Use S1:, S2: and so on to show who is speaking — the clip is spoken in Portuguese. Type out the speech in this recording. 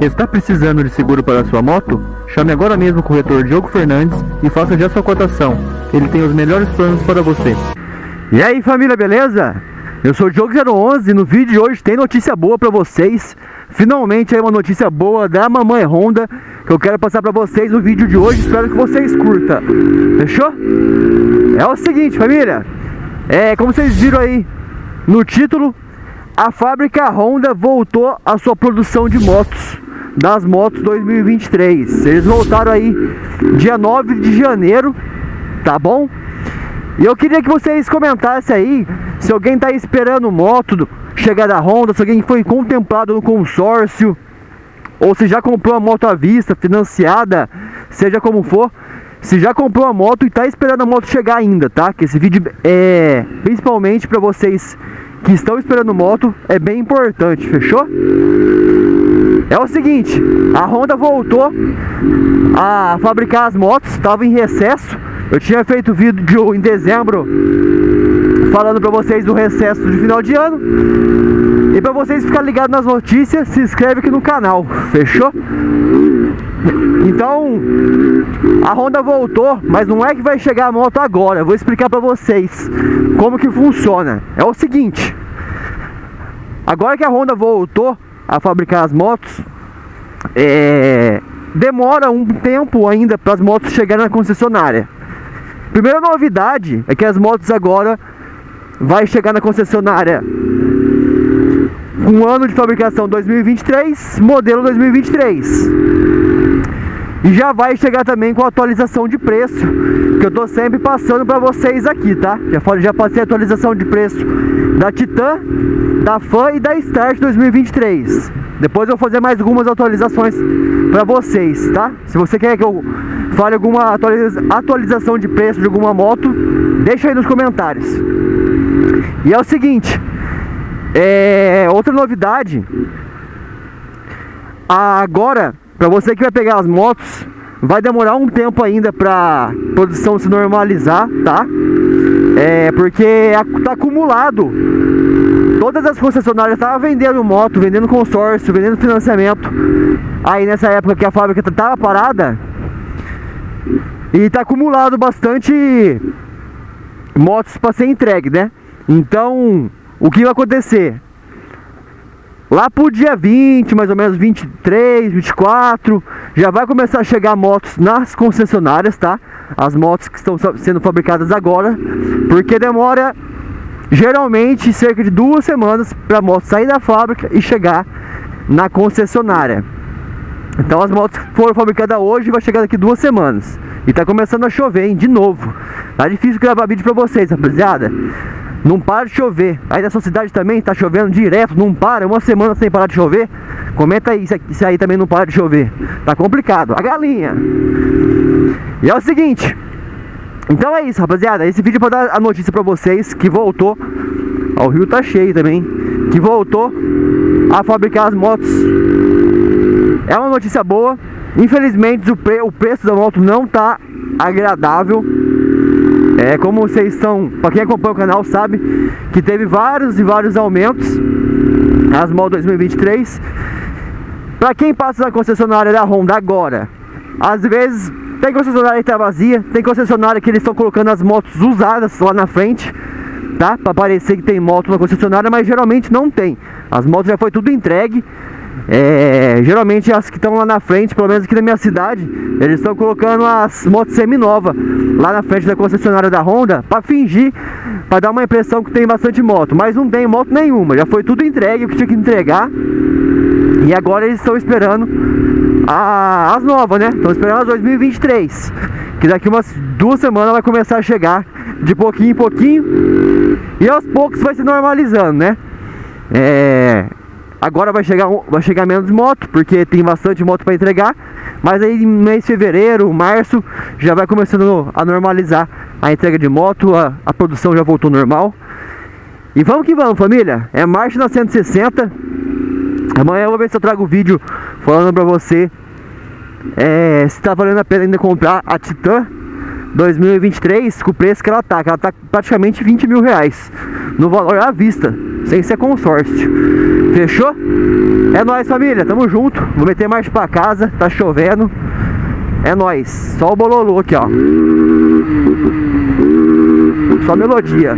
S1: Está precisando de seguro para sua moto? Chame agora mesmo o corretor Diogo Fernandes e faça já sua cotação. Ele tem os melhores planos para você.
S2: E aí família, beleza? Eu sou o Diogo011 e no vídeo de hoje tem notícia boa para vocês. Finalmente aí uma notícia boa da Mamãe Honda que eu quero passar para vocês no vídeo de hoje. Espero que vocês curtam. Fechou? É o seguinte família, é como vocês viram aí no título, a fábrica Honda voltou à sua produção de motos, das motos 2023. Eles voltaram aí dia 9 de janeiro, tá bom? E eu queria que vocês comentassem aí se alguém está esperando moto chegar da Honda, se alguém foi contemplado no consórcio, ou se já comprou a moto à vista, financiada, seja como for, se já comprou a moto e está esperando a moto chegar ainda, tá? Que esse vídeo é principalmente para vocês que estão esperando moto é bem importante, fechou? É o seguinte, a Honda voltou a fabricar as motos, estava em recesso. Eu tinha feito vídeo em dezembro falando para vocês do recesso de final de ano. E para vocês ficarem ligados nas notícias, se inscreve aqui no canal, fechou? Então, a Honda voltou, mas não é que vai chegar a moto agora. Eu vou explicar para vocês como que funciona. É o seguinte, agora que a Honda voltou a fabricar as motos, é, demora um tempo ainda para as motos chegarem na concessionária. Primeira novidade é que as motos agora vai chegar na concessionária um ano de fabricação 2023, modelo 2023. Já vai chegar também com atualização de preço, que eu tô sempre passando para vocês aqui, tá? Já, já passei a atualização de preço da Titan, da Fan e da Start 2023. Depois eu vou fazer mais algumas atualizações para vocês, tá? Se você quer que eu fale alguma atualiza atualização de preço de alguma moto, deixa aí nos comentários. E é o seguinte, é, outra novidade, agora, para você que vai pegar as motos, vai demorar um tempo ainda para produção se normalizar, tá? É, porque tá acumulado. Todas as concessionárias estavam vendendo moto, vendendo consórcio, vendendo financiamento. Aí nessa época que a fábrica estava parada, e tá acumulado bastante motos para ser entregue, né? Então, o que vai acontecer? Lá pro dia 20, mais ou menos 23, 24, já vai começar a chegar motos nas concessionárias, tá? As motos que estão sendo fabricadas agora, porque demora geralmente cerca de duas semanas para a moto sair da fábrica e chegar na concessionária. Então as motos foram fabricadas hoje vai chegar daqui duas semanas. E tá começando a chover, hein? De novo. Tá difícil gravar vídeo pra vocês, rapaziada. Não para de chover. Aí na sua cidade também tá chovendo direto, não para, uma semana sem parar de chover. Comenta aí se aí também não para de chover. Tá complicado. A galinha. E é o seguinte. Então é isso, rapaziada. Esse vídeo é pra dar a notícia pra vocês que voltou. Ó, o rio tá cheio também. Que voltou a fabricar as motos. É uma notícia boa. Infelizmente o, pre o preço da moto não tá agradável. É, como vocês estão, para quem acompanha o canal sabe que teve vários e vários aumentos as motos 2023. Para quem passa na concessionária da Honda agora, às vezes tem concessionária que tá vazia, tem concessionária que eles estão colocando as motos usadas lá na frente, tá? Para parecer que tem moto na concessionária, mas geralmente não tem. As motos já foi tudo entregue é, geralmente as que estão lá na frente, pelo menos aqui na minha cidade, eles estão colocando as motos semi-nova lá na frente da concessionária da Honda para fingir, para dar uma impressão que tem bastante moto, mas não tem moto nenhuma, já foi tudo entregue o que tinha que entregar e agora eles estão esperando a, as novas, né? Estão esperando as 2023, que daqui umas duas semanas vai começar a chegar de pouquinho em pouquinho e aos poucos vai se normalizando, né? É, Agora vai chegar, vai chegar menos moto, porque tem bastante moto para entregar. Mas aí mês de fevereiro, março, já vai começando a normalizar a entrega de moto, a, a produção já voltou normal. E vamos que vamos, família. É marcha na 160. Amanhã eu vou ver se eu trago o vídeo falando pra você é, se tá valendo a pena ainda comprar a Titan 2023 com o preço que ela tá, que ela tá praticamente 20 mil reais no valor à vista, sem ser consórcio. Fechou? É nóis, família, tamo junto. Vou meter mais pra casa, tá chovendo. É nóis, só o bololô aqui, ó. Só melodia.